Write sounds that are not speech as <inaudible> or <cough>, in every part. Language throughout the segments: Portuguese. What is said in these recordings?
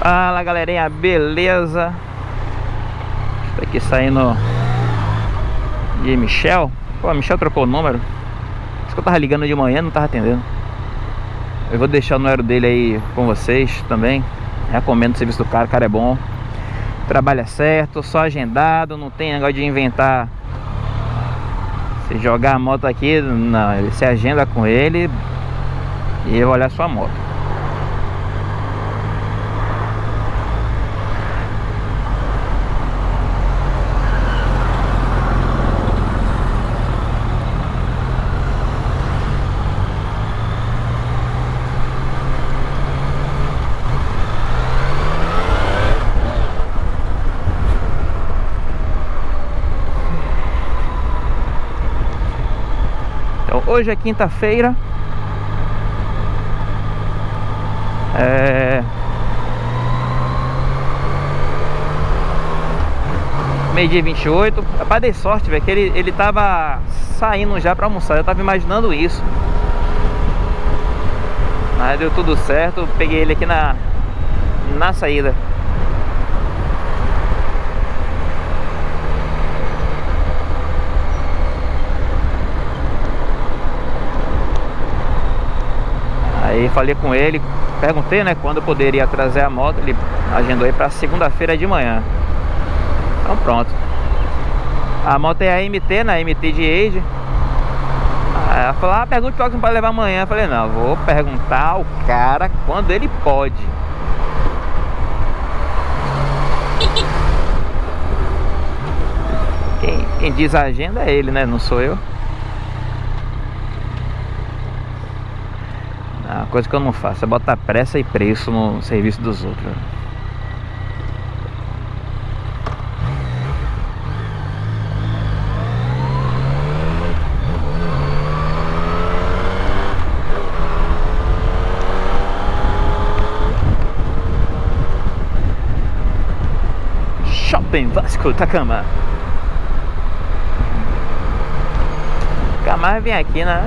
Fala galerinha, beleza? Estou aqui saindo de Michel. Pô, Michel trocou o número. Isso que eu tava ligando de manhã, não tava atendendo. Eu vou deixar o número dele aí com vocês também. Recomendo o serviço do cara, o cara é bom. Trabalha certo, só agendado Não tem negócio de inventar. Se jogar a moto aqui Não, ele se agenda com ele E eu olhar sua moto Hoje é quinta-feira. É... Meio dia 28. Rapaz, dei sorte, velho, que ele, ele tava saindo já pra almoçar. Eu tava imaginando isso. Mas deu tudo certo. Peguei ele aqui na, na saída. Aí falei com ele, perguntei né, quando eu poderia trazer a moto, ele agendou aí para segunda-feira de manhã. Então pronto. A moto é a MT, na né, MT de Age. Aí ela falou, ah, pergunta qual que não pode levar amanhã. Eu falei, não, vou perguntar ao cara quando ele pode. Quem, quem diz a agenda é ele, né? Não sou eu. A coisa que eu não faço é botar pressa e preço no serviço dos outros. Shopping Vasco Takama. Mais vem aqui, né?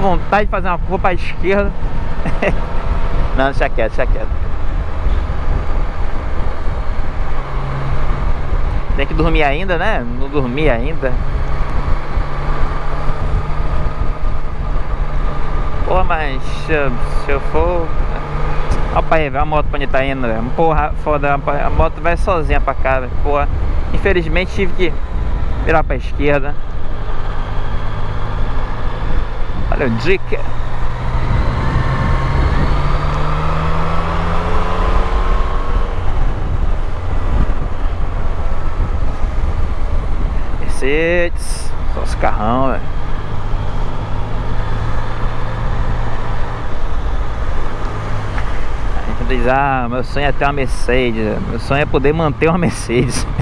Vontade de fazer uma curva para a esquerda. <laughs> Não, deixa quieto, deixa quieto. Tem que dormir ainda, né? Não dormi ainda. Porra, mas se eu, for... Olha pra aí, a moto pra onde tá indo, velho. Porra, foda, a moto vai sozinha pra cá, velho. Porra, infelizmente tive que virar pra esquerda. O dica. Mercedes. Só os carrão, velho. A gente diz, ah, meu sonho é ter uma Mercedes. Meu sonho é poder manter uma Mercedes. <laughs>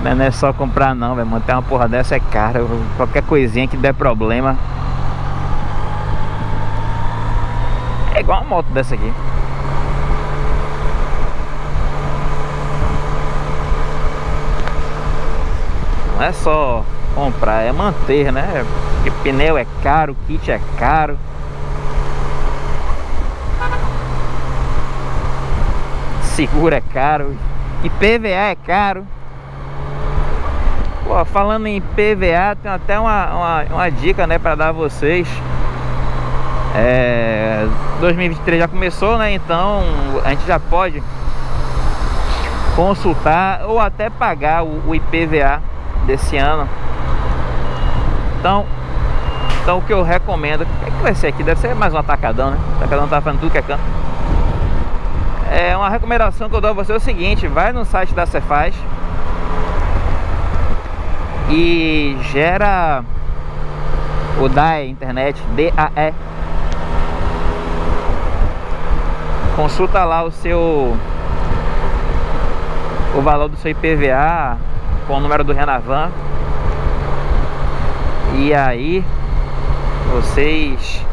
Porque não é só comprar não, velho. Manter uma porra dessa é caro. Qualquer coisinha que der problema. É igual uma moto dessa aqui. Não é só comprar, é manter, né? Porque pneu é caro, kit é caro. Seguro é caro. IPVA é caro. Pô, falando em PVA, tem até uma, uma, uma dica, né, para dar a vocês. É, 2023 já começou, né? Então a gente já pode consultar ou até pagar o, o IPVA desse ano. Então, então o que eu recomendo, o que, é que vai ser aqui? Deve ser mais um atacadão, né? O atacadão tá fazendo tudo que é canto. É uma recomendação que eu dou a você é o seguinte, vai no site da Cefaz, e gera o DAE internet, D-A-E. Consulta lá o seu o valor do seu IPVA com o número do Renavan. E aí vocês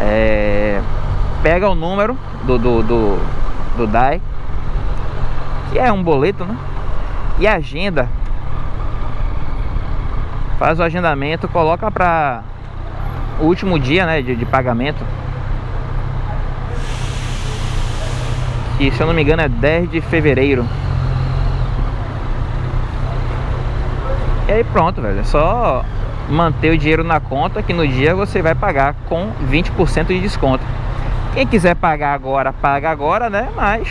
é, pega o número do, do, do, do DAE, que é um boleto, né? E agenda Faz o agendamento Coloca para o último dia né, de, de pagamento que se eu não me engano é 10 de fevereiro. E aí pronto, velho. É só manter o dinheiro na conta que no dia você vai pagar com 20% de desconto. Quem quiser pagar agora, paga agora, né? Mas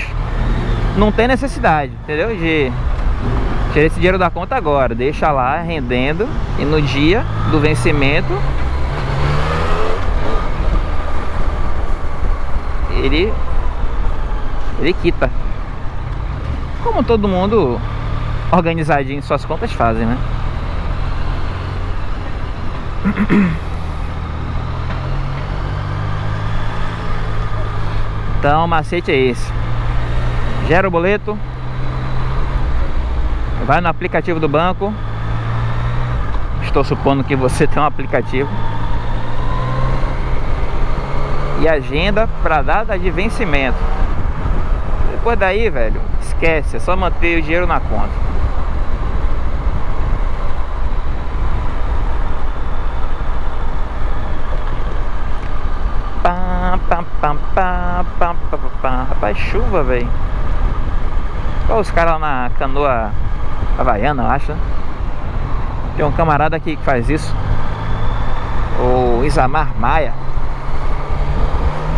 não tem necessidade, entendeu? De tirar esse dinheiro da conta agora. Deixa lá rendendo e no dia do vencimento ele ele quita. Como todo mundo organizadinho suas contas fazem, né? Então o macete é esse Gera o boleto Vai no aplicativo do banco. Estou supondo que você <laughs> tem um aplicativo. E agenda para data de vencimento. Depois daí, velho Esquece, é só manter o dinheiro na conta. Pam, pam, pam. Rapaz, chuva, velho. Olha os caras na canoa havaiana, eu acho? Tem um camarada aqui que faz isso. O Isamar Maia.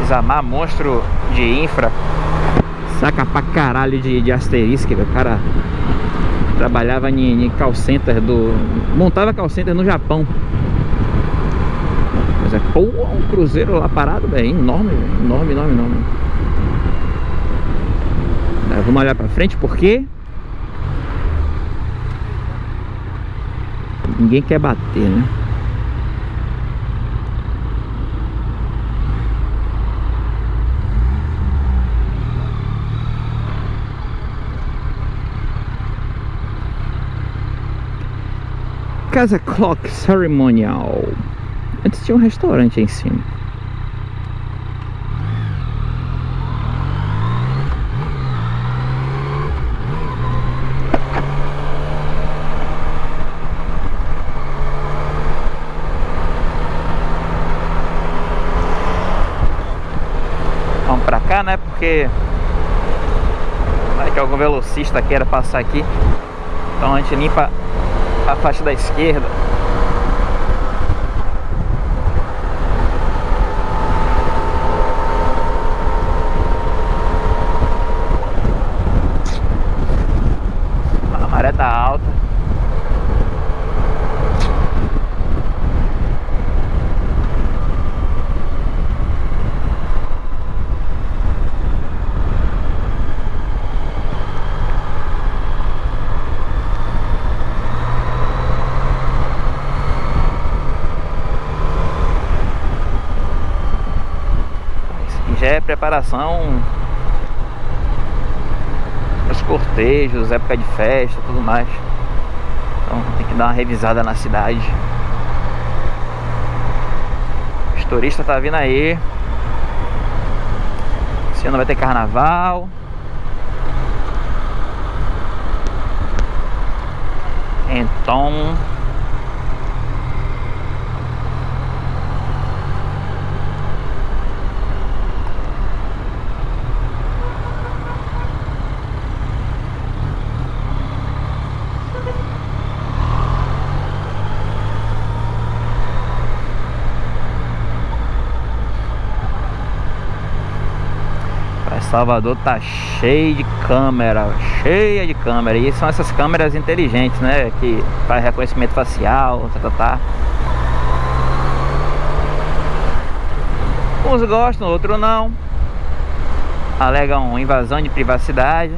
Isamar, monstro de infra. Saca pra caralho de, de asterisco, o cara trabalhava em, em call center do... Montava call center no Japão. Mas é, pô, um cruzeiro lá parado, velho, enorme, enorme, enorme, enorme. Vamos olhar pra frente, porque ninguém quer bater, né? Casa Clock Ceremonial Antes tinha um restaurante aí em cima. Né? Porque vai que algum velocista queira passar aqui. Então a gente limpa a faixa da esquerda. Preparação os cortejos, época de festa, tudo mais. Então tem que dar uma revisada na cidade. Os turistas tá vindo aí. Esse ano vai ter carnaval. Então Salvador tá cheio de câmera, cheia de câmera. E são essas câmeras inteligentes, né? Que faz reconhecimento facial, tá, tá, tá. Uns gostam, outros não. Alegam invasão de privacidade.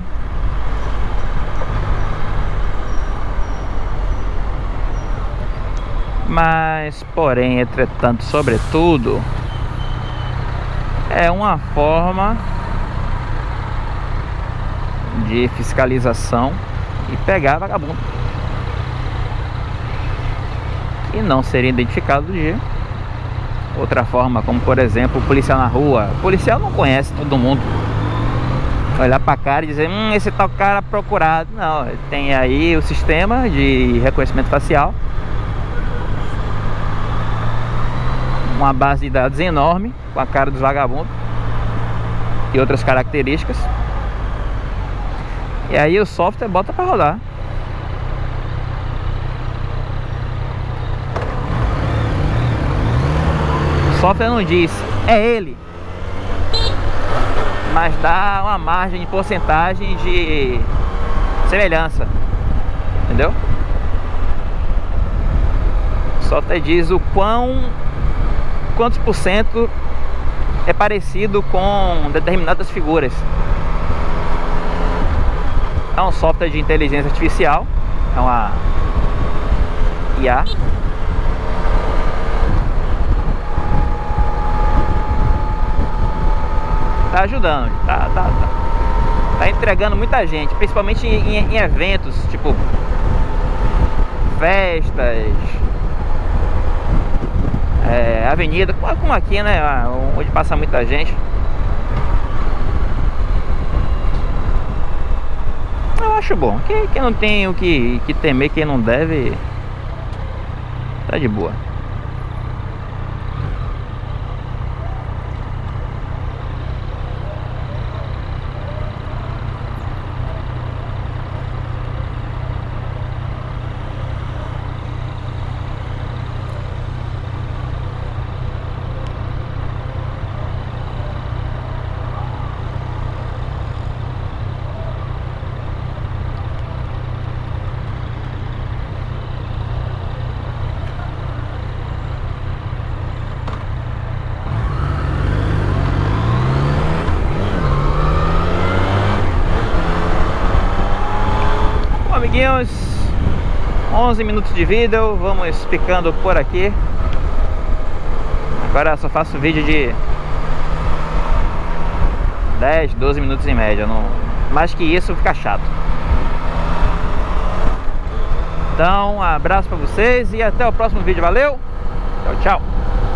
Mas, porém, entretanto, sobretudo, é uma forma de fiscalização e pegar vagabundo. E não seria identificado de outra forma, como por exemplo o policial na rua. O policial não conhece todo mundo. Olhar pra cara e dizer, hum, esse tal cara procurado. Não, tem aí o sistema de reconhecimento facial. Uma base de dados enorme com a cara dos vagabundos e outras características E aí o software bota para rodar. O software não diz, é ele. Mas dá uma margem de porcentagem de semelhança. Entendeu? O software diz o quão quantos por cento é parecido com determinadas figuras. É um software de inteligência artificial, é uma IA. Tá ajudando, tá, tá, tá, tá entregando muita gente, principalmente em, em eventos, tipo festas, é, avenida, como aqui, né? Onde passa muita gente. Acho bom. Quem, quem não tem o que, que temer, quem não deve, tá de boa. Amiguinhos 11 minutos de vídeo, vamos ficando por aqui Agora só faço vídeo de 10, 12 minutos em média não... Mais que isso fica chato Então, um abraço pra vocês e até o próximo vídeo, valeu! Tchau, tchau!